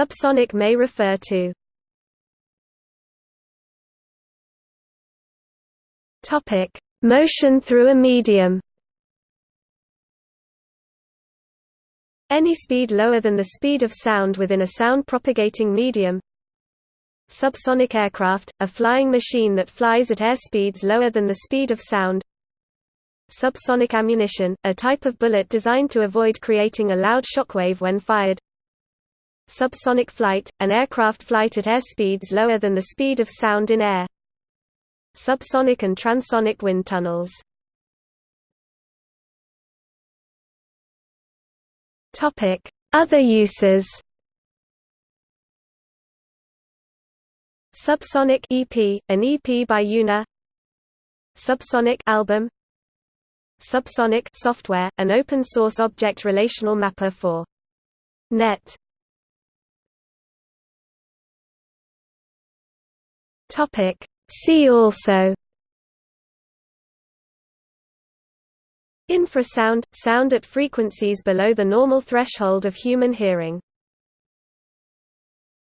Subsonic may refer to Topic: Motion through a medium. Any speed lower than the speed of sound within a sound-propagating medium. Subsonic aircraft, a flying machine that flies at air speeds lower than the speed of sound. Subsonic ammunition, a type of bullet designed to avoid creating a loud shockwave when fired. Subsonic flight, an aircraft flight at air speeds lower than the speed of sound in air. Subsonic and transonic wind tunnels. Other uses. Subsonic EP, an EP by UNA. Subsonic album. Subsonic software, an open-source object relational mapper for .NET Topic. See also. Infrasound – sound at frequencies below the normal threshold of human hearing